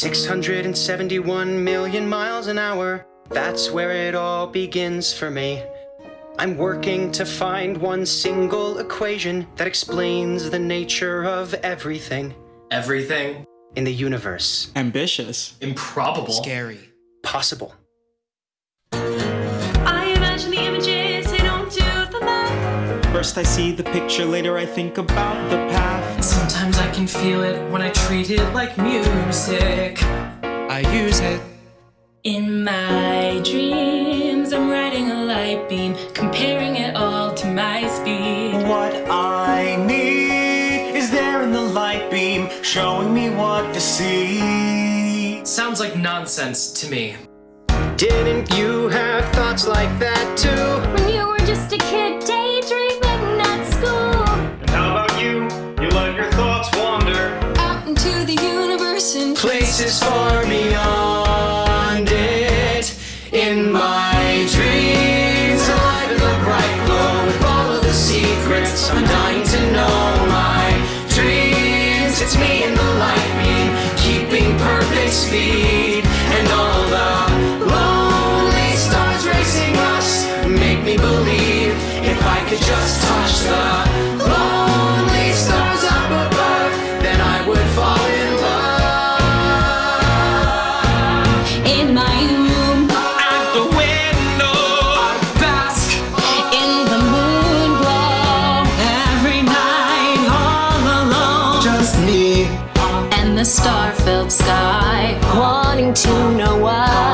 671 million miles an hour. That's where it all begins for me. I'm working to find one single equation that explains the nature of everything Everything in the universe. Ambitious. improbable. Scary. Possible. First I see the picture, later I think about the path. Sometimes I can feel it when I treat it like music. I use it. In my dreams, I'm riding a light beam, comparing it all to my speed. What I need is there in the light beam, showing me what to see. Sounds like nonsense to me. Didn't you have thoughts like that too? Into the universe and Places far beyond it. In my dreams, alive in the bright glow with all of the secrets. I'm dying to know my dreams. It's me in the light beam, keeping perfect speed. And all star-filled sky, wanting to know why.